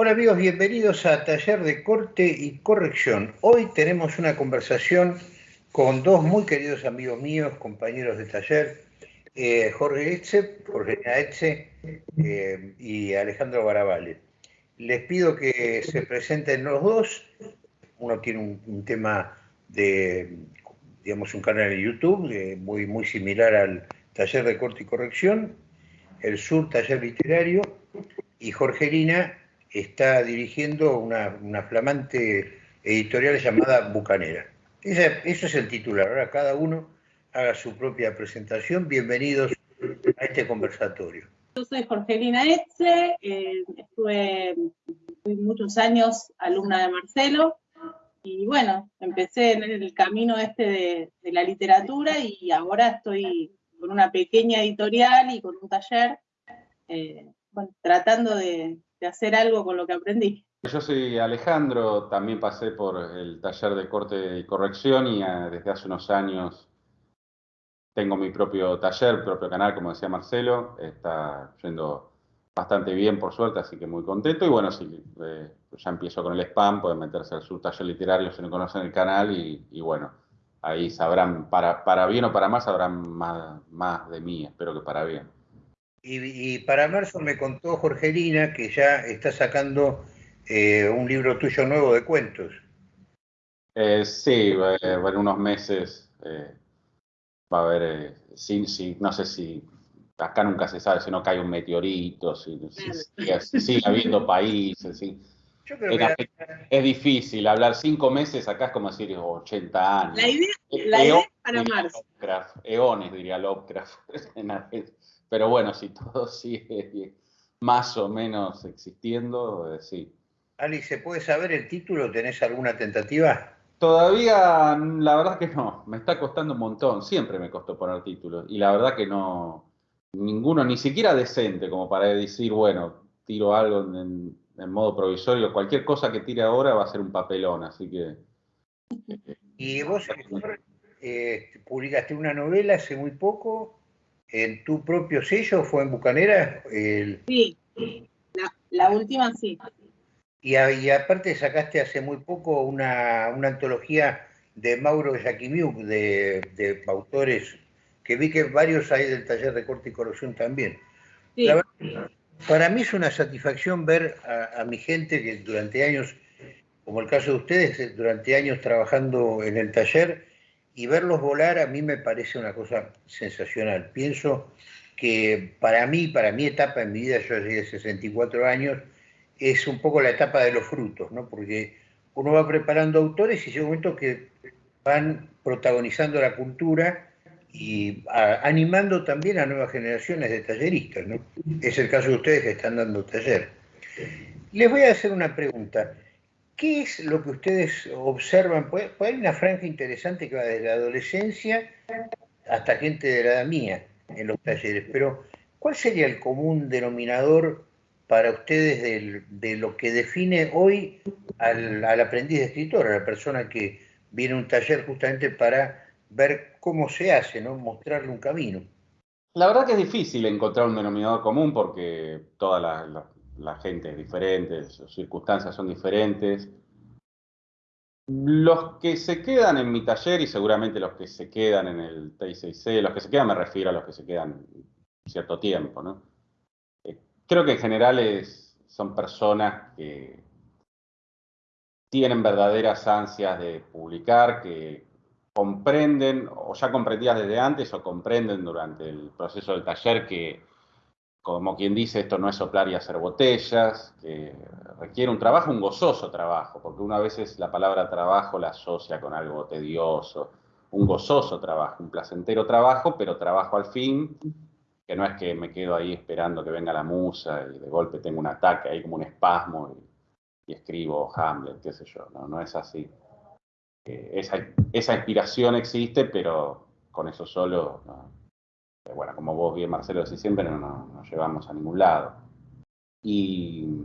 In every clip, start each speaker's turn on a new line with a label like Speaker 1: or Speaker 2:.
Speaker 1: Hola amigos, bienvenidos a Taller de Corte y Corrección. Hoy tenemos una conversación con dos muy queridos amigos míos, compañeros de taller, eh, Jorge Etze, Jorge Etze eh, y Alejandro Barabale. Les pido que se presenten los dos. Uno tiene un, tema de, digamos, un canal en YouTube eh, muy, muy similar al Taller de Corte y Corrección, el Sur Taller Literario, y Jorgelina está dirigiendo una, flamante editorial llamada Bucanera. eso es el titular. Ahora cada uno haga su propia presentación. Bienvenidos a este conversatorio.
Speaker 2: Yo soy Jorgelina Etze, eh, estuve muchos años alumna de Marcelo y bueno, empecé en el camino este de, la literatura y ahora estoy con una pequeña editorial y con un taller eh, tratando de, de hacer algo con lo que aprendí.
Speaker 3: Yo soy Alejandro, también pasé por el taller de corte y corrección y ah, desde hace unos años tengo mi propio taller, propio canal, como decía Marcelo, está yendo bastante bien por suerte, así que muy contento. Y bueno, sí, eh, ya empiezo con el spam, pueden meterse al su taller literario si no conocen el canal y, bueno, ahí sabrán, para, para bien o para más, sabrán más, más de mí, espero que para bien.
Speaker 1: Y, para marzo me contó Jorgelina que ya está sacando eh, un libro tuyo nuevo de cuentos.
Speaker 3: Eh, sí, en unos meses eh, va a haber, sí, sí, no sé si acá nunca se sabe si no cae un meteorito, si, sigue habiendo países. Es difícil, hablar cinco meses acá es como decir 80 años.
Speaker 2: La idea, la idea es para marzo.
Speaker 3: eones, diría Lovecraft. Pero bueno, si todo sigue más o menos existiendo, eh, sí.
Speaker 1: Ali, ¿se puede saber el título? ¿Tenés alguna tentativa?
Speaker 3: Todavía, la verdad que no, me está costando un montón, siempre me costó poner títulos, y la verdad que no, ninguno, ni siquiera decente, como para decir, bueno, tiro algo en, modo provisorio, cualquier cosa que tire ahora va a ser un papelón, así que...
Speaker 1: ¿Y vos, eh, publicaste una novela hace muy poco? En tu propio sello fue en Bucanera?
Speaker 2: Sí, la, última sí.
Speaker 1: Y, aparte sacaste hace muy poco una, antología de Mauro Jaquimiuk, de, de, autores, que vi que varios hay del taller de corte y corrupción también. para mí es una satisfacción ver a, a, mi gente que durante años, como el caso de ustedes, durante años trabajando en el taller, y verlos volar a mí me parece una cosa sensacional. Pienso que para mí, para mi etapa en mi vida, yo llegué de 64 años, es un poco la etapa de los frutos, ¿no? Porque uno va preparando autores y llega un momento que van protagonizando la cultura y animando también a nuevas generaciones de talleristas. Es el caso de ustedes que están dando taller. Les voy a hacer una pregunta. ¿Qué es lo que ustedes observan? Pues, hay una franja interesante que va desde la adolescencia hasta gente de la edad mía en los talleres, pero ¿cuál sería el común denominador para ustedes de, lo que define hoy al, aprendiz de escritor, a la persona que viene a un taller justamente para ver cómo se hace, ¿no? mostrarle un camino?
Speaker 3: La verdad que es difícil encontrar un denominador común porque toda la la gente es diferente, sus circunstancias son diferentes. Los que se quedan en mi taller y seguramente los que se quedan en el T6C, los que se quedan me refiero a los que se quedan cierto tiempo, ¿no? Eh, creo que en general son personas que tienen verdaderas ansias de publicar, que comprenden, o ya comprendías desde antes, o comprenden durante el proceso del taller que como quien dice, esto no es soplar y hacer botellas, que requiere un trabajo, un gozoso trabajo, porque una vez la palabra trabajo la asocia con algo tedioso, un gozoso trabajo, un placentero trabajo, pero trabajo al fin, que no es que me quedo ahí esperando que venga la musa y de golpe tengo un ataque ahí como un espasmo y, escribo Hamlet, qué sé yo, no, es así. Eh, esa inspiración existe, pero con eso solo bueno, como vos bien Marcelo decís siempre, no, nos llevamos a ningún lado. Y,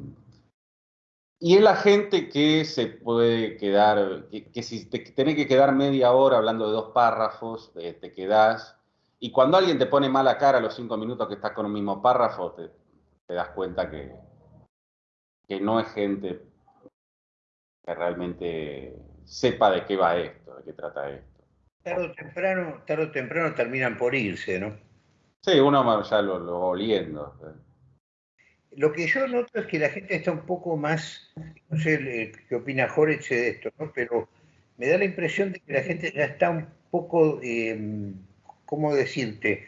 Speaker 3: y es la gente que se puede quedar, que, si te tenés que quedar media hora hablando de dos párrafos, eh, te quedás. Y cuando alguien te pone mala cara los cinco minutos que estás con un mismo párrafo, te, das cuenta que, que no es gente que realmente sepa de qué va esto, de qué trata esto.
Speaker 1: Tarde temprano, tarde o temprano terminan por irse, ¿no?
Speaker 3: Sí, uno ya lo, lo oliendo.
Speaker 1: Lo que yo noto es que la gente está un poco más, no sé qué opina Jorge de esto, ¿no? pero me da la impresión de que la gente ya está un poco, eh, ¿cómo decirte?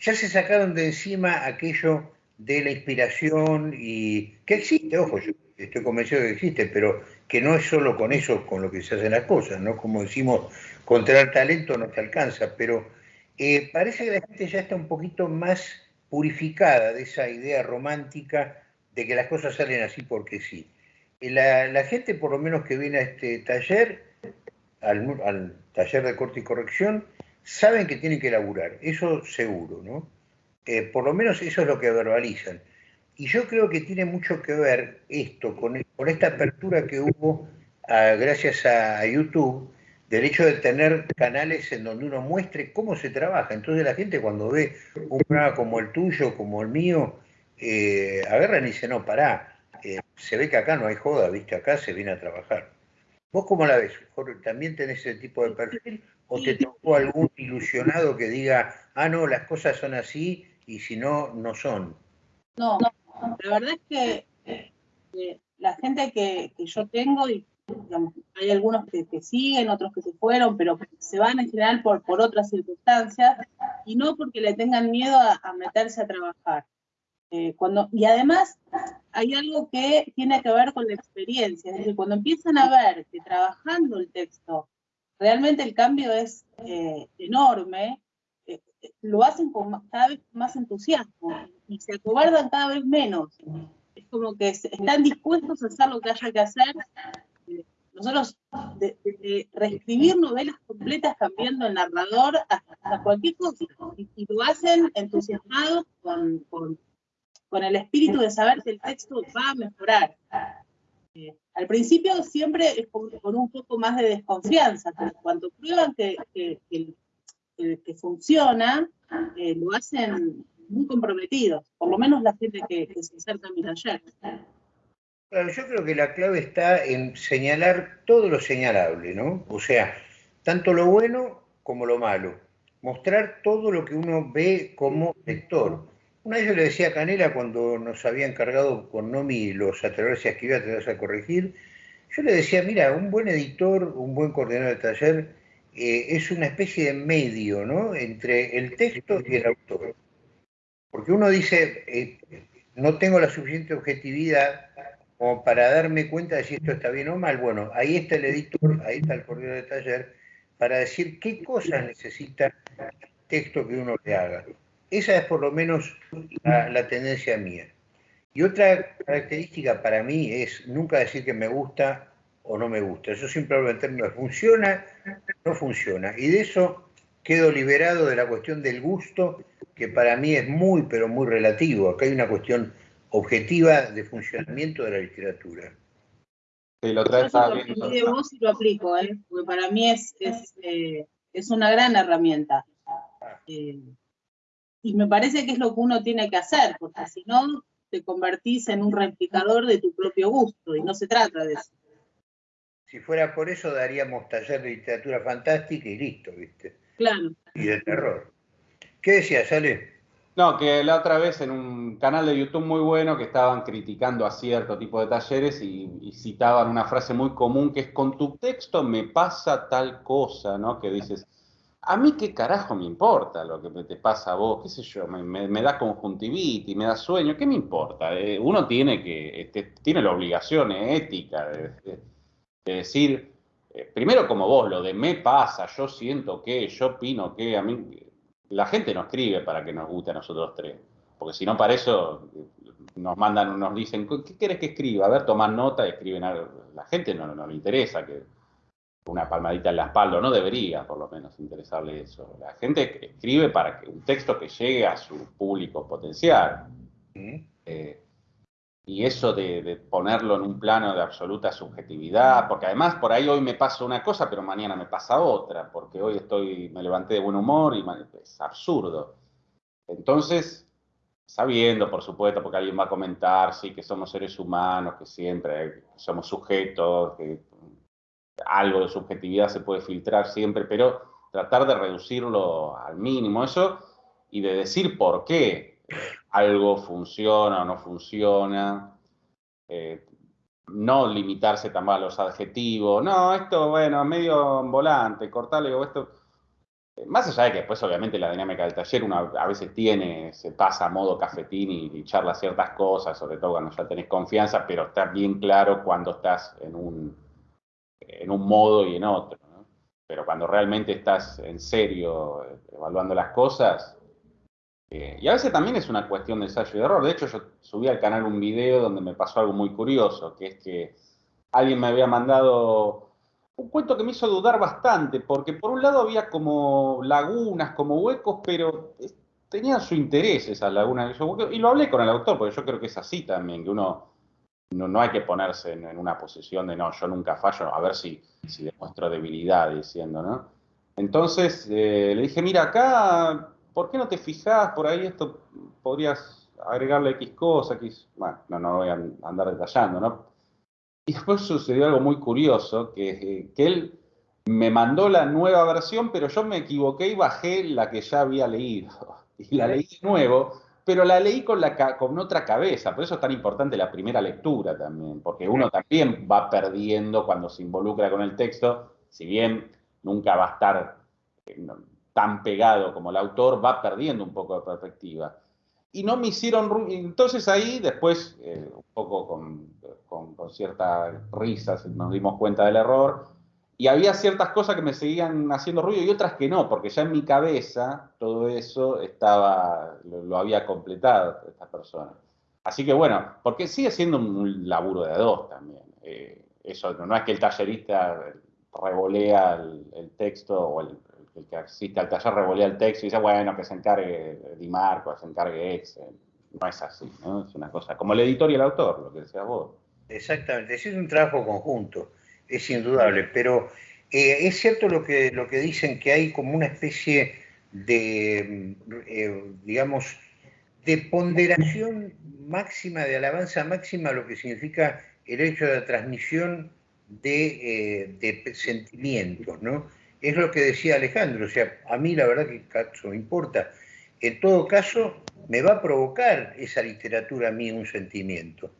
Speaker 1: Ya se sacaron de encima aquello de la inspiración y que existe, ojo, yo estoy convencido de que existe, pero que no es solo con eso con lo que se hacen las cosas, ¿no? Como decimos, contra el talento no te alcanza, pero eh, parece que la gente ya está un poquito más purificada de esa idea romántica de que las cosas salen así porque sí. Eh, la, gente, por lo menos que viene a este taller, al, taller de corte y corrección, saben que tienen que laburar, eso seguro, ¿no? Eh, por lo menos eso es lo que verbalizan. Y yo creo que tiene mucho que ver esto con, con esta apertura que hubo ah, gracias a YouTube, del hecho de tener canales en donde uno muestre cómo se trabaja. Entonces la gente cuando ve un programa como el tuyo, como el mío, eh, agarran y dicen, no, pará, eh, se ve que acá no hay joda, viste, acá se viene a trabajar. ¿Vos cómo la ves? ¿También tenés ese tipo de perfil? ¿O te tocó algún ilusionado que diga, ah, no, las cosas son así y si no, no son?
Speaker 2: No, la verdad es que eh, la gente que, que yo tengo y hay algunos que, siguen, otros que se fueron, pero se van en general por, por otras circunstancias y no porque le tengan miedo a, meterse a trabajar. Eh, y además hay algo que tiene que ver con la experiencia, es decir, cuando empiezan a ver que trabajando el texto realmente el cambio es eh, enorme, eh, lo hacen con cada vez más entusiasmo y se acobardan cada vez menos. Es como que están dispuestos a hacer lo que haya que hacer nosotros, de, reescribir novelas completas cambiando el narrador hasta, cualquier cosa, y, lo hacen entusiasmados con, el espíritu de saber que el texto va a mejorar. Eh, al principio siempre es con, un poco más de desconfianza, pero cuando prueban que, funciona, eh, lo hacen muy comprometidos, por lo menos la gente que, se acerca a mi taller.
Speaker 1: Claro, yo creo que la clave está en señalar todo lo señalable, ¿no? O sea, tanto lo bueno como lo malo. Mostrar todo lo que uno ve como lector. Una vez yo le decía a Canela cuando nos había encargado con Nomi los atreverse a escribir, atreverse a corregir, yo le decía, mira, un buen editor, un buen coordinador de taller, eh, es una especie de medio, ¿no? Entre el texto y el autor. Porque uno dice, eh, no tengo la suficiente objetividad como para darme cuenta de si esto está bien o mal. Bueno, ahí está el editor, ahí está el coordinador de taller, para decir qué cosas necesita el texto que uno le haga. Esa es por lo menos la, tendencia mía. Y otra característica para mí es nunca decir que me gusta o no me gusta. Eso simplemente no funciona, no funciona. Y de eso quedo liberado de la cuestión del gusto, que para mí es muy, pero muy relativo. Acá hay una cuestión objetiva de funcionamiento de la literatura.
Speaker 2: Sí, lo traes Yo de vos y lo aplico, ¿eh? porque para mí es, es, eh, es una gran herramienta. Eh, y me parece que es lo que uno tiene que hacer, porque si no, te convertís en un replicador de tu propio gusto, y no se trata de eso.
Speaker 1: Si fuera por eso, daríamos taller de literatura fantástica y listo, ¿viste?
Speaker 2: Claro.
Speaker 1: Y de terror. ¿Qué decías, Ale?
Speaker 3: No, que la otra vez en un canal de YouTube muy bueno que estaban criticando a cierto tipo de talleres y, citaban una frase muy común que es con tu texto me pasa tal cosa, ¿no? Que dices, a mí qué carajo me importa lo que te pasa a vos, qué sé yo, me, da conjuntivitis, me da sueño, ¿qué me importa? Eh, uno tiene que, este, tiene la obligación ética de, decir, eh, primero como vos, lo de me pasa, yo siento que, yo opino que, a mí la gente no escribe para que nos guste a nosotros tres, porque si no para eso nos mandan, nos dicen, ¿qué quieres que escriba? A ver, toman nota y escriben algo. La gente no, no, le interesa que una palmadita en la espalda, no debería por lo menos interesarle eso. La gente escribe para que un texto que llegue a su público potencial. Eh, y eso de, ponerlo en un plano de absoluta subjetividad, porque además por ahí hoy me pasa una cosa, pero mañana me pasa otra, porque hoy estoy, me levanté de buen humor y es absurdo. Entonces, sabiendo, por supuesto, porque alguien va a comentar, sí, que somos seres humanos, que siempre somos sujetos, que algo de subjetividad se puede filtrar siempre, pero tratar de reducirlo al mínimo eso y de decir por qué algo funciona o no funciona. Eh, no limitarse también a los adjetivos. No, esto, bueno, medio volante, cortarle o esto. Más allá de que después, obviamente, la dinámica del taller uno a veces tiene, se pasa a modo cafetín y, charla ciertas cosas, sobre todo cuando ya tenés confianza, pero está bien claro cuando estás en un, en un modo y en otro. Pero cuando realmente estás en serio eh, evaluando las cosas, eh, y a veces también es una cuestión de ensayo y error. De hecho, yo subí al canal un video donde me pasó algo muy curioso, que es que alguien me había mandado un cuento que me hizo dudar bastante, porque por un lado había como lagunas, como huecos, pero tenían su interés esas lagunas y lo hablé con el autor, porque yo creo que es así también, que uno no, hay que ponerse en, una posición de no, yo nunca fallo, a ver si, si demuestro debilidad diciendo, ¿no? Entonces eh, le dije, mira, acá ¿por qué no te fijas por ahí esto? Podrías agregarle X cosa, X, bueno, no, no voy a andar detallando, ¿no? Y después sucedió algo muy curioso, que, que él me mandó la nueva versión, pero yo me equivoqué y bajé la que ya había leído. Y la leí de nuevo, pero la leí con, la, con otra cabeza. Por eso es tan importante la primera lectura también, porque uno también va perdiendo cuando se involucra con el texto, si bien nunca va a estar eh, tan pegado como el autor, va perdiendo un poco de perspectiva. Y no me hicieron, entonces ahí después, eh, un poco con, con, ciertas risas, nos dimos cuenta del error, y había ciertas cosas que me seguían haciendo ruido y otras que no, porque ya en mi cabeza todo eso estaba, lo, había completado esta persona. Así que bueno, porque sigue siendo un laburo de dos también. Eh, eso no, es que el tallerista revolea el texto o el, el que asiste al taller revolea el texto y dice, bueno, que se encargue Di Marco, que se encargue Excel. No es así, ¿no? Es una cosa, como el editor y el autor, lo que decías vos.
Speaker 1: Exactamente, es un trabajo conjunto, es indudable, pero eh, es cierto lo que, lo que dicen que hay como una especie de, eh, digamos, de ponderación máxima, de alabanza máxima, lo que significa el hecho de la transmisión de, eh, de sentimientos, ¿no? Es lo que decía Alejandro, o sea, a mí la verdad que eso me importa. En todo caso, me va a provocar esa literatura a mí un sentimiento.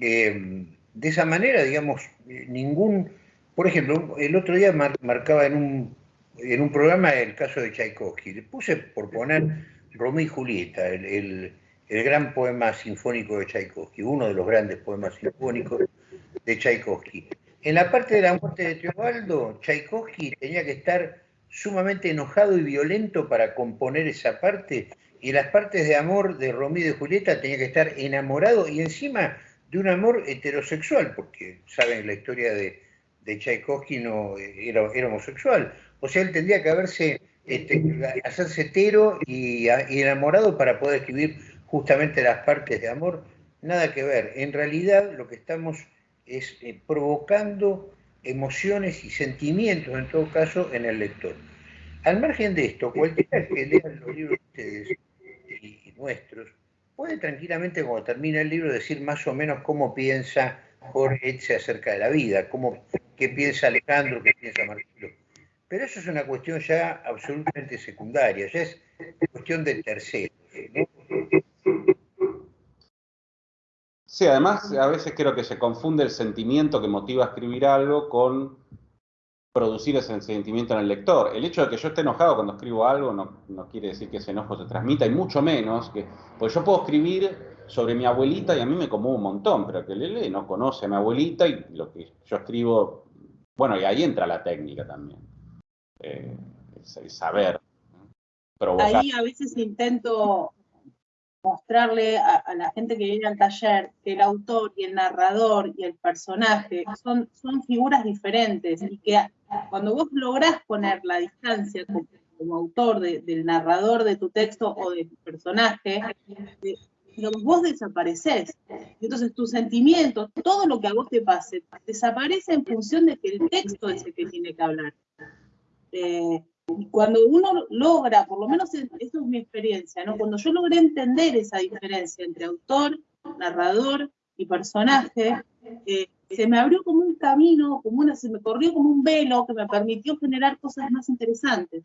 Speaker 1: Eh, de esa manera, digamos, ningún... Por ejemplo, el otro día marcaba en un, en un programa el caso de Tchaikovsky. Le puse por poner Romeo y Julieta, el, el gran poema sinfónico de Tchaikovsky, uno de los grandes poemas sinfónicos de Tchaikovsky. En la parte de la muerte de Teobaldo, Tchaikovsky tenía que estar sumamente enojado y violento para componer esa parte, y las partes de amor de Romeo y de Julieta tenía que estar enamorado y encima de un amor heterosexual, porque saben la historia de, de no era, homosexual. O sea, él tendría que haberse este, hacerse hetero y, y enamorado para poder escribir justamente las partes de amor. Nada que ver. En realidad lo que estamos es eh, provocando emociones y sentimientos, en todo caso, en el lector. Al margen de esto, cualquiera que lea los libros de ustedes y, nuestros, puede tranquilamente, cuando termina el libro, decir más o menos cómo piensa Jorge acerca de la vida, cómo, qué piensa Alejandro, qué piensa Marcelo. Pero eso es una cuestión ya absolutamente secundaria, ya es cuestión de tercero.
Speaker 3: Sí, además a veces creo que se confunde el sentimiento que motiva a escribir algo con producir ese sentimiento en el lector. El hecho de que yo esté enojado cuando escribo algo no, quiere decir que ese enojo se transmita, y mucho menos que, pues yo puedo escribir sobre mi abuelita y a mí me como un montón, pero que le lee no conoce a mi abuelita y lo que yo escribo, bueno, y ahí entra la técnica también, eh, el, saber.
Speaker 2: Ahí a veces intento mostrarle a, la gente que viene al taller que el autor y el narrador y el personaje son, son figuras diferentes y que cuando vos lográs poner la distancia como, autor del narrador de tu texto o de tu personaje, vos desapareces. Entonces tus sentimientos, todo lo que a vos te pase, desaparece en función de que el texto es el que tiene que hablar. Eh, cuando uno logra, por lo menos esto es mi experiencia, ¿no? Cuando yo logré entender esa diferencia entre autor, narrador y personaje, eh, se me abrió como un camino, como una, se me corrió como un velo que me permitió generar cosas más interesantes.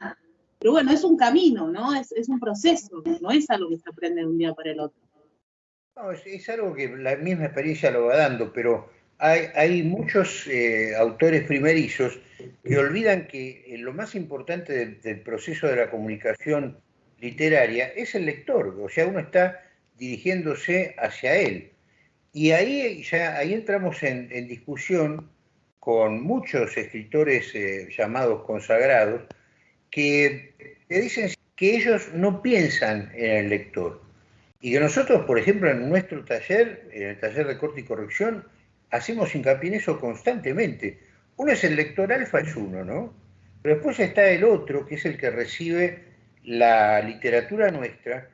Speaker 2: Pero bueno, es un camino, ¿no? Es, es un proceso, no es algo que se aprende de un día para el otro.
Speaker 1: No, es, algo que la misma experiencia lo va dando, pero hay, hay muchos eh, autores primerizos que olvidan que eh, lo más importante del, proceso de la comunicación literaria es el lector, o sea, uno está dirigiéndose hacia él. Y ahí ya ahí entramos en, discusión con muchos escritores eh, llamados consagrados que, que dicen que ellos no piensan en el lector y que nosotros, por ejemplo, en nuestro taller, en el taller de corte y corrección, hacemos hincapié en eso constantemente. Uno es el lector alfa, es uno, ¿no? Pero después está el otro, que es el que recibe la literatura nuestra,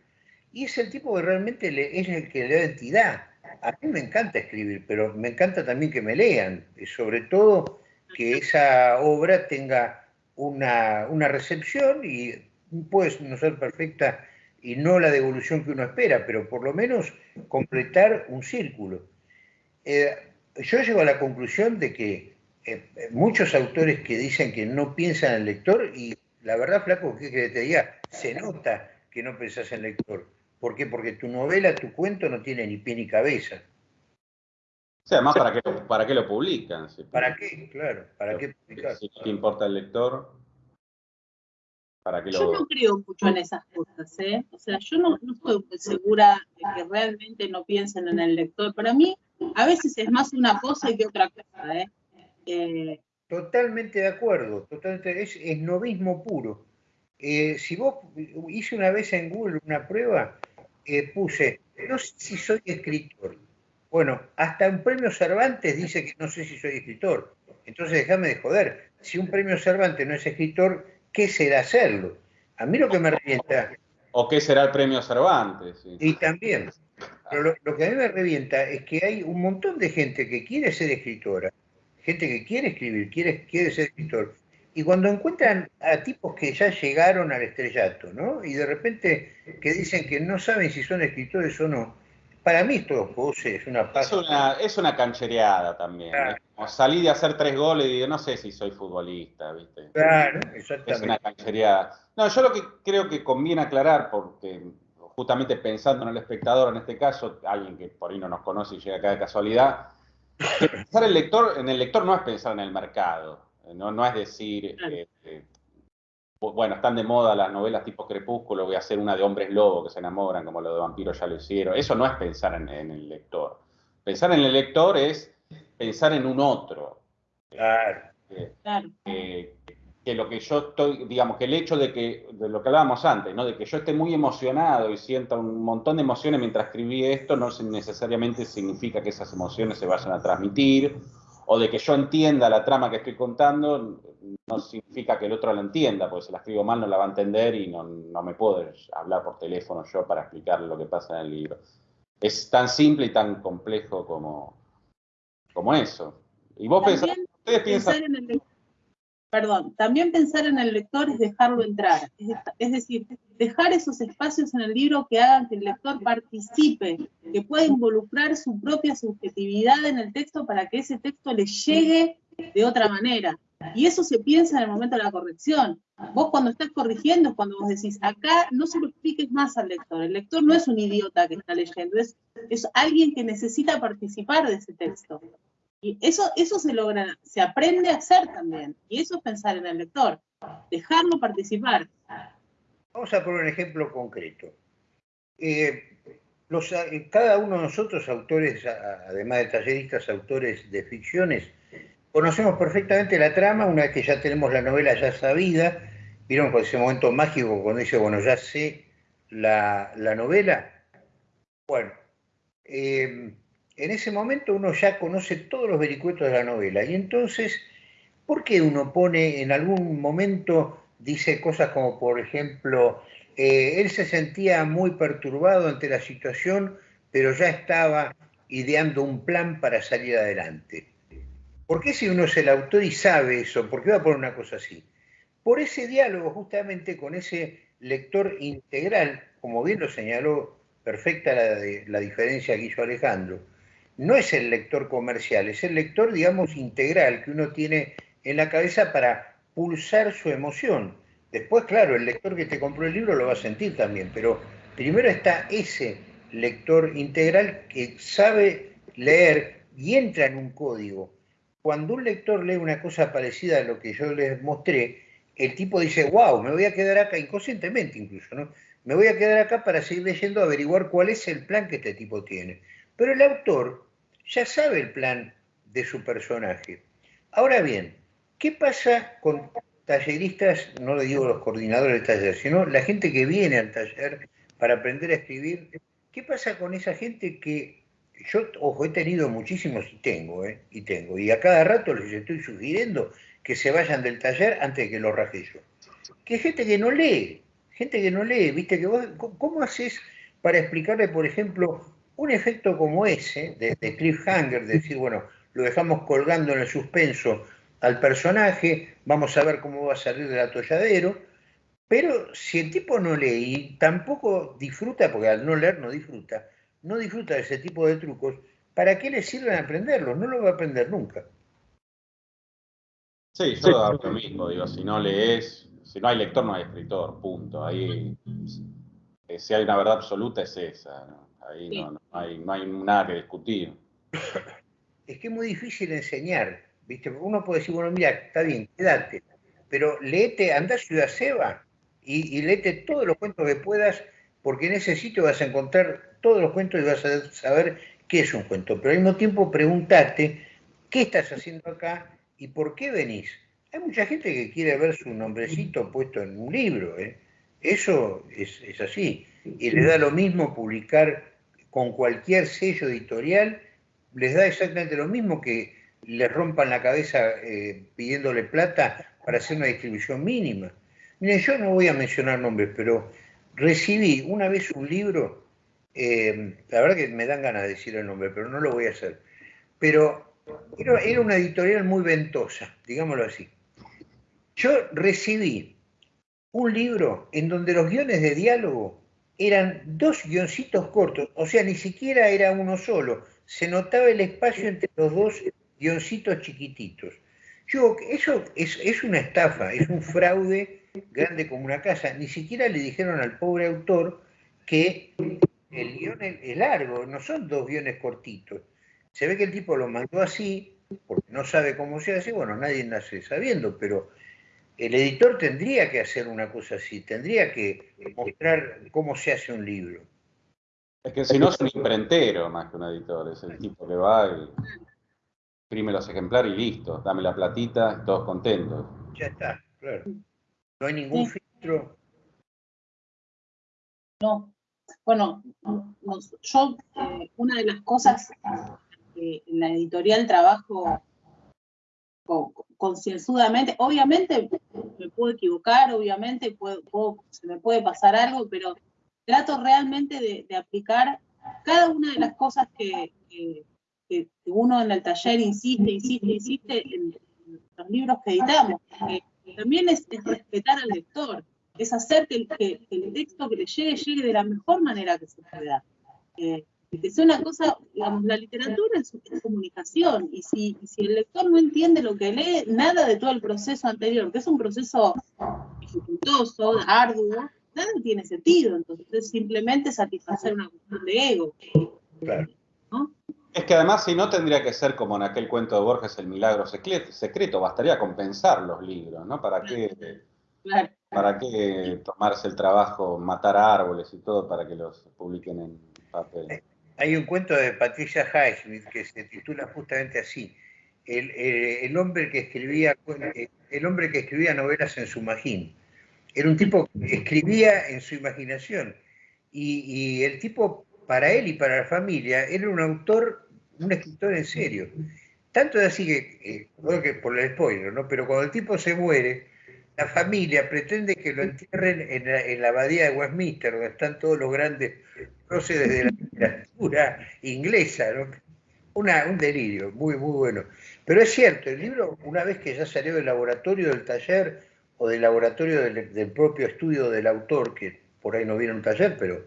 Speaker 1: y es el tipo que realmente es el que le da entidad. A mí me encanta escribir, pero me encanta también que me lean, sobre todo que esa obra tenga una, una recepción y puede no ser perfecta y no la devolución que uno espera, pero por lo menos completar un círculo. Eh, yo llego a la conclusión de que eh, muchos autores que dicen que no piensan en el lector, y la verdad, Flaco, que, que te diga, se nota que no pensás en el lector. ¿Por qué? Porque tu novela, tu cuento no tiene ni pie ni cabeza.
Speaker 3: O sea, además, ¿para qué, para qué lo publican?
Speaker 1: ¿Para qué? Claro, ¿para qué publicar?
Speaker 3: Si no importa el lector,
Speaker 2: yo no creo mucho en esas cosas, ¿eh? O sea, yo no, estoy segura de que realmente no piensen en el lector. Para mí, a veces es más una cosa que otra cosa, ¿eh?
Speaker 1: eh totalmente de acuerdo, totalmente, es, es novismo puro. Eh, si vos hice una vez en Google una prueba, eh, puse, no sé si soy escritor. Bueno, hasta un premio Cervantes dice que no sé si soy escritor. Entonces déjame de joder. Si un premio Cervantes no es escritor, qué será hacerlo. A mí lo que me revienta...
Speaker 3: O qué será el premio Cervantes.
Speaker 1: Y también. Pero lo, que a mí me revienta es que hay un montón de gente que quiere ser escritora, gente que quiere escribir, quiere, quiere ser escritor, y cuando encuentran a tipos que ya llegaron al estrellato, ¿no? Y de repente que dicen que no saben si son escritores o no, para mí esto es una
Speaker 3: Es una, es una canchereada también. salí de hacer tres goles y digo, no sé si soy futbolista, ¿viste?
Speaker 1: Claro, exactamente.
Speaker 3: Es una canchereada. No, yo lo que creo que conviene aclarar, porque justamente pensando en el espectador, en este caso, alguien que por ahí no nos conoce y llega acá de casualidad, pensar el lector, en el lector no es pensar en el mercado, no, no es decir, eh, eh, bueno, están de moda las novelas tipo Crepúsculo, voy a hacer una de hombres lobo que se enamoran, como lo de vampiros ya lo hicieron. Eso no es pensar en, el lector. Pensar en el lector es pensar en un otro.
Speaker 1: Claro.
Speaker 3: Que lo que yo estoy, digamos, que el hecho de que, de lo que hablábamos antes, ¿no? De que yo esté muy emocionado y sienta un montón de emociones mientras escribí esto, no necesariamente significa que esas emociones se vayan a transmitir o de que yo entienda la trama que estoy contando, no significa que el otro la entienda, porque si la escribo mal no la va a entender y no, me puedo hablar por teléfono yo para explicarle lo que pasa en el libro. Es tan simple y tan complejo como, como eso. Y vos pensás, ustedes piensan
Speaker 2: perdón, también pensar en el lector es dejarlo entrar, es, decir, dejar esos espacios en el libro que hagan que el lector participe, que pueda involucrar su propia subjetividad en el texto para que ese texto le llegue de otra manera. Y eso se piensa en el momento de la corrección. Vos cuando estás corrigiendo es cuando vos decís, acá no se lo expliques más al lector. El lector no es un idiota que está leyendo, es, es alguien que necesita participar de ese texto. Y eso, eso se logra, se aprende a hacer también. Y eso es pensar en el lector, dejarlo participar.
Speaker 1: Vamos a poner un ejemplo concreto. Eh, eh, cada uno de nosotros, autores, además de talleristas, autores de ficciones, conocemos perfectamente la trama una vez que ya tenemos la novela ya sabida. ¿Vieron ese momento mágico cuando dice, bueno, ya sé la, la novela? Bueno, eh, en ese momento uno ya conoce todos los vericuetos de la novela. Y entonces, ¿por qué uno pone en algún momento, dice cosas como, por ejemplo, eh, él se sentía muy perturbado ante la situación, pero ya estaba ideando un plan para salir adelante? ¿Por qué si uno es el autor y sabe eso, por qué va a poner una cosa así? por ese diálogo justamente con ese lector integral, como bien lo señaló perfecta la, la diferencia que hizo Alejandro, no es el lector comercial, es el lector, digamos, integral que uno tiene en la cabeza para pulsar su emoción. Después, claro, el lector que te compró el libro lo va a sentir también, pero primero está ese lector integral que sabe leer y entra en un código. Cuando un lector lee una cosa parecida a lo que yo les mostré, el tipo dice, wow, me voy a quedar acá, inconscientemente incluso, ¿no? Me voy a quedar acá para seguir leyendo, averiguar cuál es el plan que este tipo tiene. Pero el autor ya sabe el plan de su personaje. Ahora bien, ¿qué pasa con talleristas, no le digo los coordinadores del taller, sino la gente que viene al taller para aprender a escribir? ¿Qué pasa con esa gente que yo, ojo, he tenido muchísimos y tengo, ¿eh? y tengo, y a cada rato les estoy sugiriendo que se vayan del taller antes de que lo raje yo. Que hay gente que no lee, gente que no lee, viste, que vos, ¿cómo haces para explicarle, por ejemplo, un efecto como ese, de, de cliffhanger, de decir, bueno, lo dejamos colgando en el suspenso al personaje, vamos a ver cómo va a salir del atolladero, pero si el tipo no lee y tampoco disfruta, porque al no leer no disfruta, no disfruta de ese tipo de trucos, ¿para qué le sirven aprenderlos? No lo va a aprender nunca.
Speaker 3: Sí, yo hago lo mismo, digo, si no lees, si no hay lector no hay escritor, punto. Ahí, eh, si hay una verdad absoluta es esa, ¿no? Ahí no, hay, nada que discutir.
Speaker 1: Es que es muy difícil enseñar, ¿viste? Uno puede decir, bueno, mira, está bien, quédate, pero léete, anda a Ciudad Seba y, y léete todos los cuentos que puedas, porque en ese sitio vas a encontrar todos los cuentos y vas a saber qué es un cuento. Pero al mismo tiempo pregúntate, ¿qué estás haciendo acá y por qué venís? Hay mucha gente que quiere ver su nombrecito puesto en un libro, ¿eh? Eso es, es así. Y le da lo mismo publicar con cualquier sello editorial, les da exactamente lo mismo que le rompan la cabeza eh, pidiéndole plata para hacer una distribución mínima. Miren, yo no voy a mencionar nombres, pero recibí una vez un libro, eh, la verdad que me dan ganas de decir el nombre, pero no lo voy a hacer. Pero era, era una editorial muy ventosa, digámoslo así. Yo recibí un libro en donde los guiones de diálogo eran dos guioncitos cortos, o sea, ni siquiera era uno solo, se notaba el espacio entre los dos guioncitos chiquititos. Yo, eso es, una estafa, es un fraude grande como una casa. Ni siquiera le dijeron al pobre autor que el guion es largo, no son dos guiones cortitos. Se ve que el tipo lo mandó así, porque no sabe cómo se hace, bueno, nadie nace sabiendo, pero el editor tendría que hacer una cosa así, tendría que mostrar cómo se hace un libro.
Speaker 3: Es que si no es un imprentero más que un editor, es el tipo que va y imprime los ejemplares y listo, dame la platita, todos contentos.
Speaker 1: Ya está, claro. No hay ningún filtro.
Speaker 2: No. Bueno, yo, eh, una de las cosas que en la editorial trabajo concienzudamente, obviamente me puedo equivocar, obviamente se me puede pasar algo, pero trato realmente de, aplicar cada una de las cosas que, uno en el taller insiste, insiste, insiste en, los libros que editamos. también es, respetar al lector, es hacer que, el texto que le llegue llegue de la mejor manera que se pueda. Eh, es una cosa, digamos, la literatura es, comunicación, y si, si, el lector no entiende lo que lee, nada de todo el proceso anterior, que es un proceso dificultoso, arduo, nada tiene sentido, entonces es simplemente satisfacer una cuestión de ego.
Speaker 3: Es que además si no tendría que ser como en aquel cuento de Borges, el milagro secreto, bastaría compensar los libros, ¿no? ¿Para qué, ¿para qué tomarse el trabajo, matar árboles y todo para que los publiquen en papel? Eh,
Speaker 1: hay un cuento de Patricia Highsmith que se titula justamente así. El, hombre que escribía el hombre que escribía novelas en su magín. Era un tipo que escribía en su imaginación. Y, el tipo, para él y para la familia, era un autor, un escritor en serio. Tanto es así que, eh, que por el spoiler, ¿no? Pero cuando el tipo se muere, la familia pretende que lo entierren en la, abadía de Westminster, donde están todos los grandes próceres de la literatura inglesa. un delirio, muy, muy bueno. Pero es cierto, el libro, una vez que ya salió del laboratorio, del taller, o del laboratorio del, propio estudio del autor, que por ahí no viene un taller, pero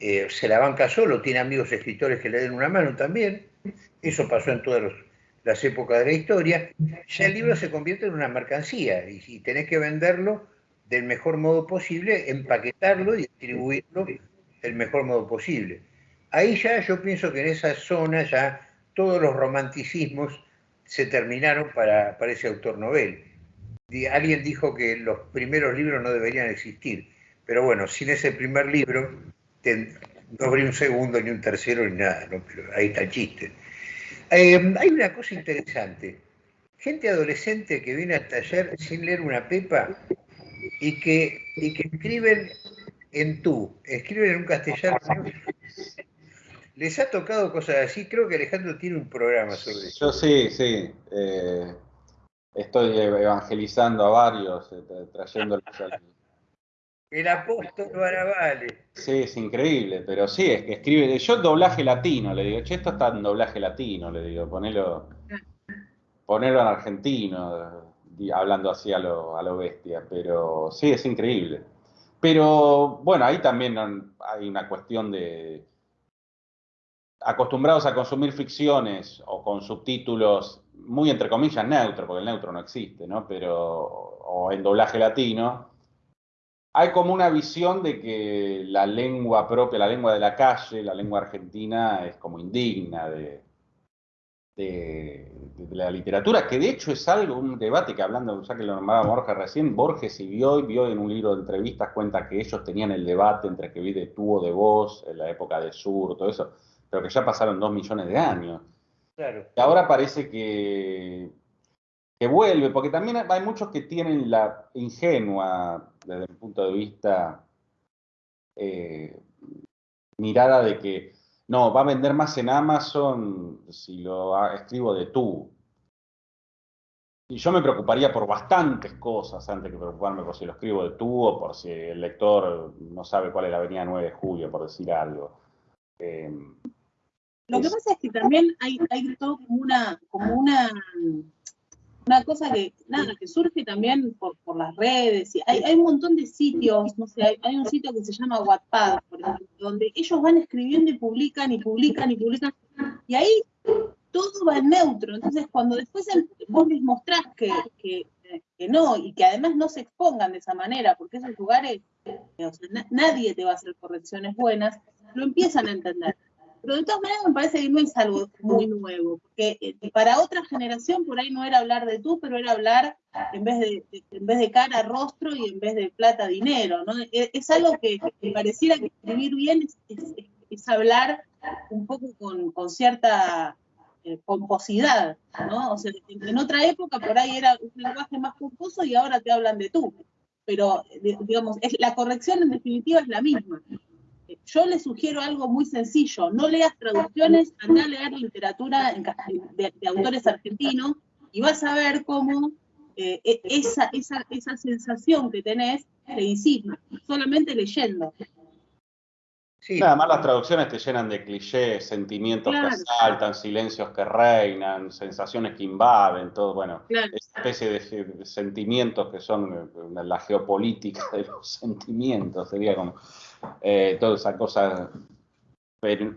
Speaker 1: eh, se la banca solo, tiene amigos escritores que le den una mano también, eso pasó en todas las épocas de la historia, ya el libro se convierte en una mercancía y, y tenés que venderlo del mejor modo posible, empaquetarlo y distribuirlo del mejor modo posible. Ahí ya yo pienso que en esa zona ya todos los romanticismos se terminaron para, para ese autor novel. Alguien dijo que los primeros libros no deberían existir, pero bueno, sin ese primer libro no habría un segundo, ni un tercero, ni nada, pero ahí está el chiste. Eh, hay una cosa interesante. Gente adolescente que viene al taller sin leer una pepa y que, y que escriben en tú, escriben en un castellano. ¿Les ha tocado cosas así? Creo que Alejandro tiene un programa sobre
Speaker 3: eso. Yo sí, sí. Eh, estoy evangelizando a varios, eh, trayéndolos al...
Speaker 1: El apóstol Barabale.
Speaker 3: Sí, es increíble, pero sí, es que escribe. Yo doblaje latino, le digo, che, esto está en doblaje latino, le digo, ponelo, ponelo en argentino, hablando así a lo, a lo bestia, pero sí, es increíble. Pero bueno, ahí también hay una cuestión de acostumbrados a consumir ficciones o con subtítulos muy entre comillas neutro, porque el neutro no existe, ¿no? Pero, o en doblaje latino, hay como una visión de que la lengua propia, la lengua de la calle, la lengua argentina es como indigna de, de, la literatura, que de hecho es algo, un debate que hablando, ya que lo nombraba Borges recién, Borges y vio, vio en un libro de entrevistas, cuenta que ellos tenían el debate entre que vi de tú o de vos, en la época de Sur, todo eso, pero que ya pasaron dos millones de años. Y ahora parece que, que vuelve, porque también hay muchos que tienen la ingenua, desde mi punto de vista, eh, mirada de que no, va a vender más en Amazon si lo escribo de tú. Y yo me preocuparía por bastantes cosas antes que preocuparme por si lo escribo de tú o por si el lector no sabe cuál es la avenida 9 de julio, por decir algo.
Speaker 2: Eh, lo que pasa es que también hay, hay todo como una, como una, una cosa que, nada, que surge también por, por las redes. Y hay, hay, un montón de sitios, no sé, hay, un sitio que se llama Wattpad, por ejemplo, donde ellos van escribiendo y publican y publican y publican. Y ahí todo va en neutro. Entonces, cuando después vos les mostrás que, que, que, no, y que además no se expongan de esa manera, porque esos lugares, nadie te va a hacer correcciones buenas, lo empiezan a entender. Todas maneras me parece que es algo muy nuevo, porque eh, para otra generación por ahí no era hablar de tú, pero era hablar en vez de, en vez de cara, rostro y en vez de plata, dinero, ¿no? E, es, algo que, pareciera que escribir bien es, hablar un poco con, cierta eh, pomposidad, ¿no? O sea, en, otra época por ahí era un lenguaje más pomposo y ahora te hablan de tú. Pero, eh, digamos, es, la corrección en definitiva es la misma yo le sugiero algo muy sencillo, no leas traducciones, anda a leer literatura de, autores argentinos y vas a ver cómo eh, e, esa, esa, esa sensación que tenés se disipa, solamente leyendo.
Speaker 3: Sí. Nada más las traducciones te llenan de clichés, sentimientos que asaltan, silencios que reinan, sensaciones que invaden, todo, bueno, esa especie de, sentimientos que son eh, la geopolítica de los sentimientos, sería como eh, toda esa cosa, pero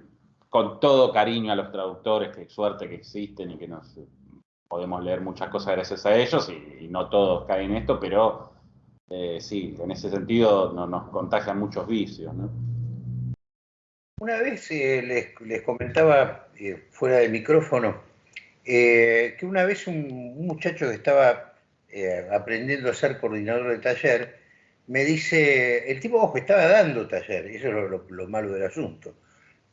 Speaker 3: con todo cariño a los traductores, que suerte que existen y que nos podemos leer muchas cosas gracias a ellos y, no todos caen en esto, pero eh, sí, en ese sentido no, nos contagian muchos vicios.
Speaker 1: Una vez eh, les, comentaba eh, fuera del micrófono que una vez un, muchacho que estaba aprendiendo a ser coordinador de taller me dice, el tipo, ojo, estaba dando taller, eso es lo, malo del asunto,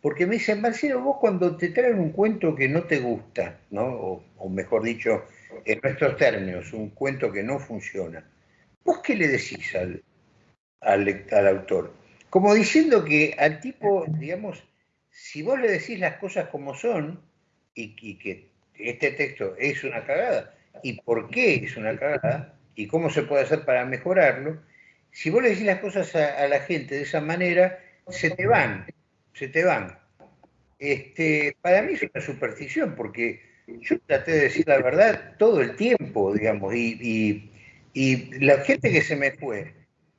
Speaker 1: porque me dice, Marcelo, vos cuando te traen un cuento que no te gusta, ¿no? O, mejor dicho, en nuestros términos, un cuento que no funciona, ¿vos qué le decís al, al autor? Como diciendo que al tipo, digamos, si vos le decís las cosas como son y, que este texto es una cagada y por qué es una cagada y cómo se puede hacer para mejorarlo, si vos le decís las cosas a, la gente de esa manera, se te van, se te van. Este, para mí es una superstición porque yo traté de decir la verdad todo el tiempo, digamos, y, Y la gente que se me fue,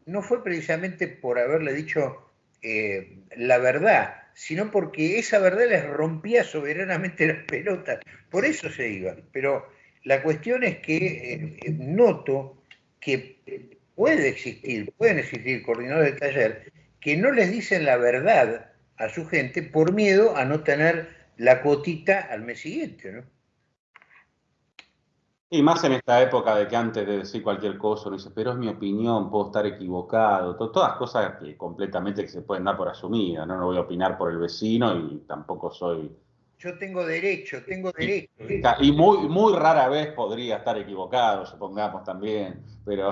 Speaker 1: no fue precisamente por haberle dicho eh, la verdad, sino porque esa verdad les rompía soberanamente las pelotas. Por eso se iban. Pero la cuestión es que eh, noto que puede existir, pueden existir coordinadores de taller que no les dicen la verdad a su gente por miedo a no tener la cotita al mes siguiente, ¿no?
Speaker 3: Y más en esta época de que antes de decir cualquier cosa uno dice, pero es mi opinión, puedo estar equivocado, todas cosas que completamente que se pueden dar por asumidas, ¿no? no voy a opinar por el vecino y tampoco soy...
Speaker 1: Yo tengo derecho, tengo derecho.
Speaker 3: Y, muy, muy rara vez podría estar equivocado, supongamos también, pero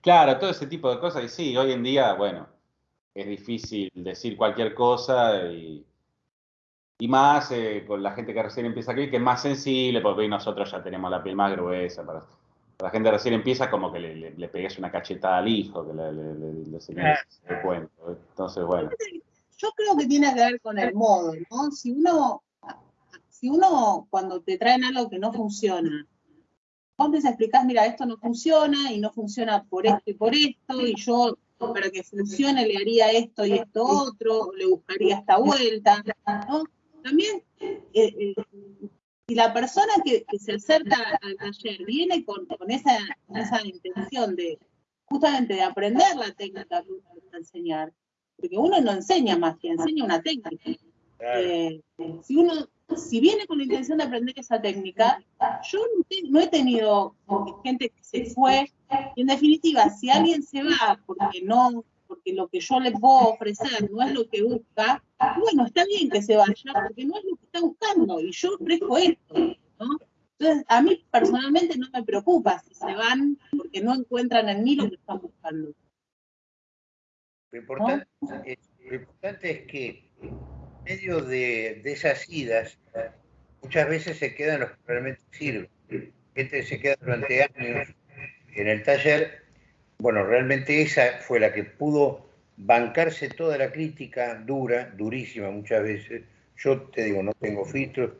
Speaker 3: claro, todo ese tipo de cosas, y sí, hoy en día, bueno, es difícil decir cualquier cosa y y más eh, con la gente que recién empieza aquí, que es más sensible, porque nosotros ya tenemos la piel más gruesa. Para, la gente recién empieza, como que le, le, pegues una cachetada al hijo, que le, le, le cuento. Entonces, bueno.
Speaker 2: Yo creo que tiene que ver con el modo, ¿no? Si uno, si uno cuando te traen algo que no funciona, vos te explicás, mira, esto no funciona y no funciona por esto y por esto, y yo para que funcione le haría esto y esto otro, le buscaría esta vuelta, ¿no? también, eh, eh, si la persona que, se acerca al taller viene con, esa, intención de justamente de aprender la técnica que uno va a enseñar, porque uno no enseña magia, enseña una técnica. Eh, si uno si viene con la intención de aprender esa técnica, yo no, he tenido gente que se fue, y en definitiva, si alguien se va porque no porque lo que yo le puedo ofrecer no es lo que busca, bueno, está bien que se vaya, porque no es lo que está buscando, y yo ofrezco esto, ¿no? Entonces, a mí personalmente no me preocupa si se van porque no encuentran en mí lo que están buscando.
Speaker 1: Lo importante, es, que en medio de, esas idas, muchas veces se quedan los que realmente sirven. Gente se queda durante años en el taller bueno, realmente esa fue la que pudo bancarse toda la crítica dura, durísima muchas veces. Yo te digo, no tengo filtros,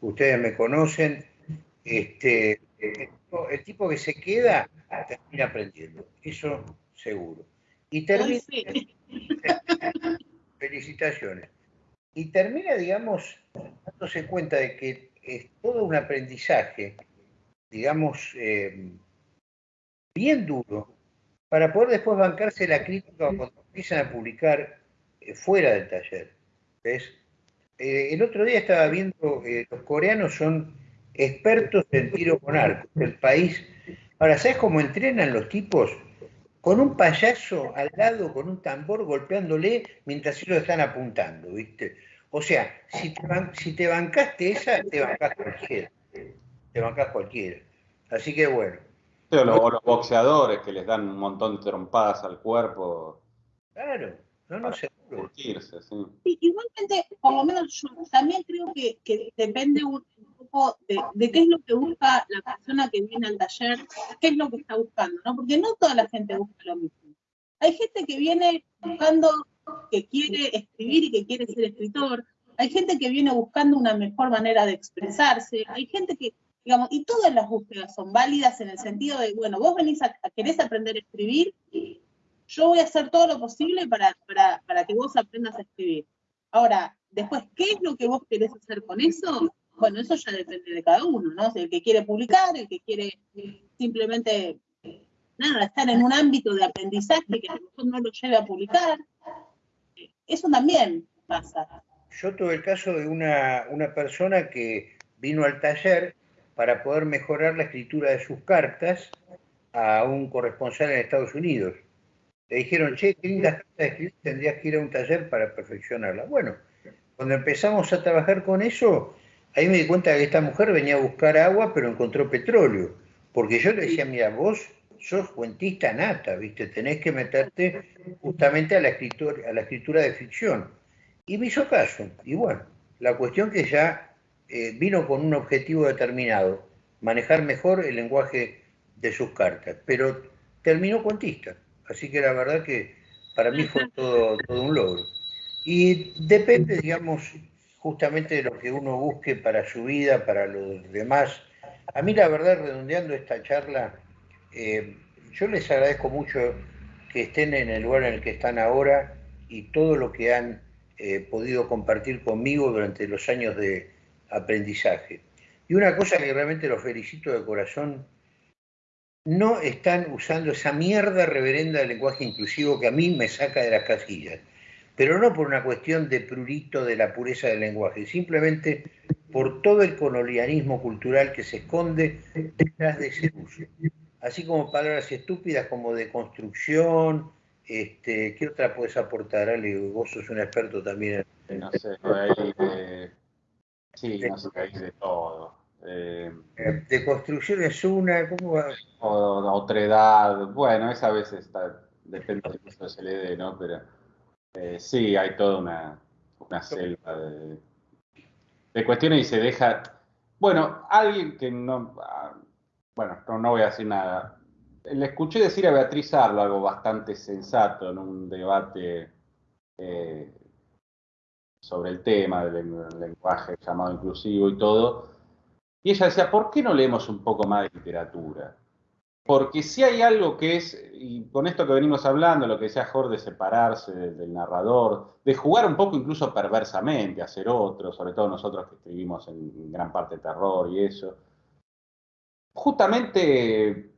Speaker 1: ustedes me conocen. Este, el tipo que se queda termina aprendiendo, eso seguro. Y termina. Felicitaciones. Y termina, digamos, dándose cuenta de que es todo un aprendizaje, digamos, eh, bien duro, para poder después bancarse la crítica cuando empiezan a publicar eh, fuera del taller. ¿Ves? Eh, el otro día estaba viendo, los coreanos son expertos en tiro con arco, el país. Ahora, ¿sabes cómo entrenan los tipos? Con un payaso al lado, con un tambor golpeándole mientras ellos están apuntando, ¿viste? O sea, si te, si te bancaste esa, te bancás cualquiera. Te bancás cualquiera. Así que bueno,
Speaker 3: o los, boxeadores que les dan un montón de trompadas al cuerpo.
Speaker 1: Claro, no, no sé.
Speaker 2: igualmente, por lo menos yo también creo que, depende un, poco de, qué es lo que busca la persona que viene al taller, qué es lo que está buscando, ¿no? Porque no toda la gente busca lo mismo. Hay gente que viene buscando, que quiere escribir y que quiere ser escritor. Hay gente que viene buscando una mejor manera de expresarse. Hay gente que Digamos, y todas las búsquedas son válidas en el sentido de, bueno, vos venís a, querés aprender a escribir, yo voy a hacer todo lo posible para, para, que vos aprendas a escribir. Ahora, después, ¿qué es lo que vos querés hacer con eso? Bueno, eso ya depende de cada uno, ¿no? el que quiere publicar, el que quiere simplemente, nada, estar en un ámbito de aprendizaje que a lo mejor no lo lleve a publicar. Eso también pasa.
Speaker 1: Yo tuve el caso de una, una persona que vino al taller para poder mejorar la escritura de sus cartas a un corresponsal en Estados Unidos. Le dijeron, che, qué lindas cartas escribir, tendrías que ir a un taller para perfeccionarla. Bueno, cuando empezamos a trabajar con eso, ahí me di cuenta que esta mujer venía a buscar agua, pero encontró petróleo. Porque yo le decía, mira, vos sos cuentista nata, ¿viste? Tenés que meterte justamente a la escritura, a la escritura de ficción. Y me hizo caso. Y bueno, la cuestión que ya eh, vino con un objetivo determinado, manejar mejor el lenguaje de sus cartas, pero terminó cuentista. Así que la verdad que para mí fue todo, todo un logro. Y depende, digamos, justamente de lo que uno busque para su vida, para los demás. A mí la verdad, redondeando esta charla, eh, yo les agradezco mucho que estén en el lugar en el que están ahora y todo lo que han eh, podido compartir conmigo durante los años de aprendizaje. Y una cosa que realmente los felicito de corazón, no están usando esa mierda reverenda del lenguaje inclusivo que a mí me saca de las casillas. Pero no por una cuestión de prurito de la pureza del lenguaje, simplemente por todo el colonialismo cultural que se esconde detrás de ese uso. Así como palabras estúpidas como de construcción, este, ¿qué otra puedes aportar, Ale? Vos sos un experto también.
Speaker 3: No sé, ahí, eh, sí, no sé, ahí de todo.
Speaker 1: Eh, de construcción es una, ¿cómo va?
Speaker 3: O, otredad, bueno, esa a veces está, depende de cómo se le dé, ¿no? Pero eh, sí, hay toda una, una selva de, de, cuestiones y se deja. Bueno, alguien que no. Ah, bueno, no, voy a decir nada. Le escuché decir a Beatriz Arlo algo bastante sensato en un debate eh, sobre el tema del lenguaje llamado inclusivo y todo y ella decía, ¿por qué no leemos un poco más de literatura? Porque si hay algo que es, y con esto que venimos hablando, lo que decía Jorge, de separarse del, narrador, de jugar un poco incluso perversamente, hacer otro, sobre todo nosotros que escribimos en gran parte terror y eso. Justamente,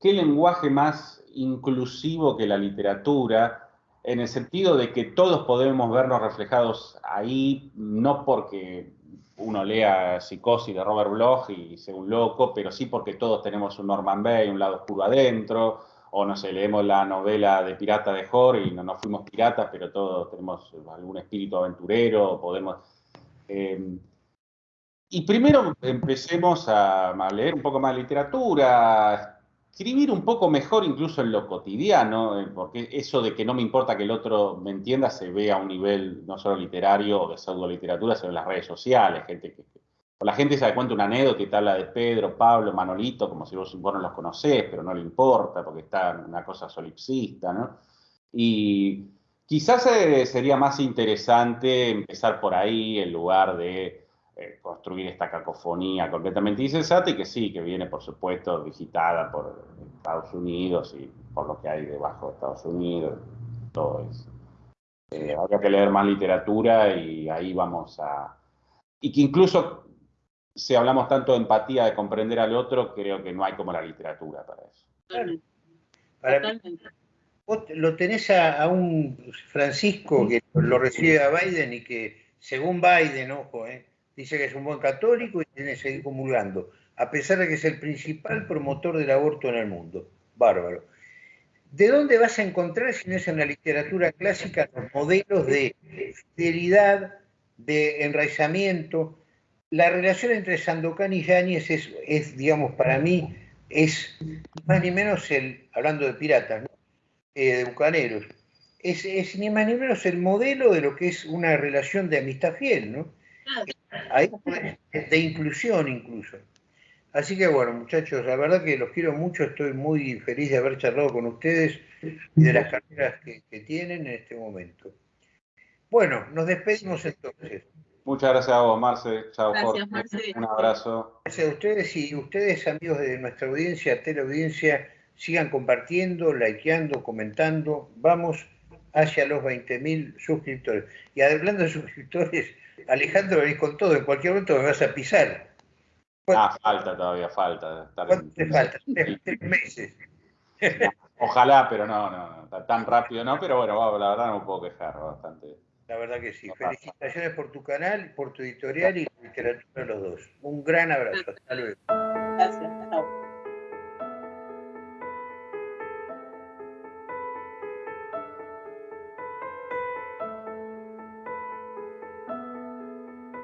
Speaker 3: ¿qué lenguaje más inclusivo que la literatura? En el sentido de que todos podemos vernos reflejados ahí, no porque uno lea Psicosis de Robert Bloch y sea un loco, pero sí porque todos tenemos un Norman Bay, un lado oscuro adentro, o no sé, leemos la novela de Pirata de Hor y no nos fuimos piratas, pero todos tenemos algún espíritu aventurero, podemos... Eh, y primero empecemos a, a, leer un poco más literatura, escribir un poco mejor incluso en lo cotidiano, eh, porque eso de que no me importa que el otro me entienda se ve a un nivel no solo literario o de pseudo literatura, sino en las redes sociales, gente la gente se da cuenta una anécdota y te habla de Pedro, Pablo, Manolito, como si vos, no los conocés, pero no le importa porque está una cosa solipsista, ¿no? Y quizás eh, sería más interesante empezar por ahí en lugar de eh, construir esta cacofonía completamente insensata y que sí, que viene por supuesto digitada por Estados Unidos y por lo que hay debajo de Estados Unidos, todo eso. Eh, habría que leer más literatura y ahí vamos a... Y que incluso si hablamos tanto de empatía, de comprender al otro, creo que no hay como la literatura para eso.
Speaker 1: Para vos lo tenés a, a, un Francisco que lo recibe a Biden y que, según Biden, ojo, eh, dice que es un buen católico y tiene que seguir comulgando, a pesar de que es el principal promotor del aborto en el mundo. Bárbaro. ¿De dónde vas a encontrar, si no es en la literatura clásica, los modelos de fidelidad, de enraizamiento? La relación entre Sandokan y Yáñez es, es, digamos, para mí, es más ni menos el, hablando de piratas, eh, de bucaneros, es, es, ni más ni menos el modelo de lo que es una relación de amistad fiel, ¿no? Ahí, de inclusión incluso. Así que bueno, muchachos, la verdad que los quiero mucho, estoy muy feliz de haber charlado con ustedes y de las carreras que, tienen en este momento. Bueno, nos despedimos entonces.
Speaker 3: Muchas gracias a vos, Marce. Chao, gracias, Marce. Un abrazo.
Speaker 1: Gracias a ustedes y ustedes, amigos de nuestra audiencia, teleaudiencia, sigan compartiendo, likeando, comentando. Vamos hacia los 20.000 suscriptores. Y hablando de suscriptores, Alejandro, venís con todo, en cualquier momento me vas a pisar.
Speaker 3: Ah, falta todavía, falta.
Speaker 1: ¿Cuánto te falta? Tres, meses.
Speaker 3: Ojalá, pero no, no, tan rápido no, pero bueno, la verdad no me puedo quejar bastante.
Speaker 1: La verdad que sí. Felicitaciones por tu canal, por tu editorial y la literatura de los dos. Un gran abrazo. Hasta luego.